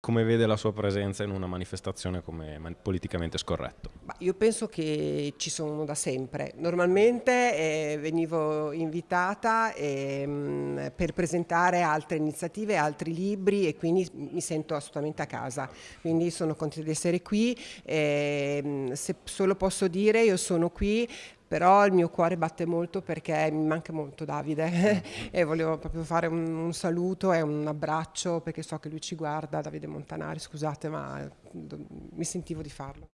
come vede la sua presenza in una manifestazione come politicamente scorretto? io penso che ci sono da sempre. Normalmente eh, venivo invitata eh, per presentare altre iniziative, altri libri e quindi mi sento assolutamente a casa. Quindi sono contenta di essere qui. Eh, se solo posso dire, io sono qui però il mio cuore batte molto perché mi manca molto Davide e volevo proprio fare un, un, saluto e un abbraccio perché so che lui ci guarda, Davide Montanari, scusate ma mi sentivo di farlo.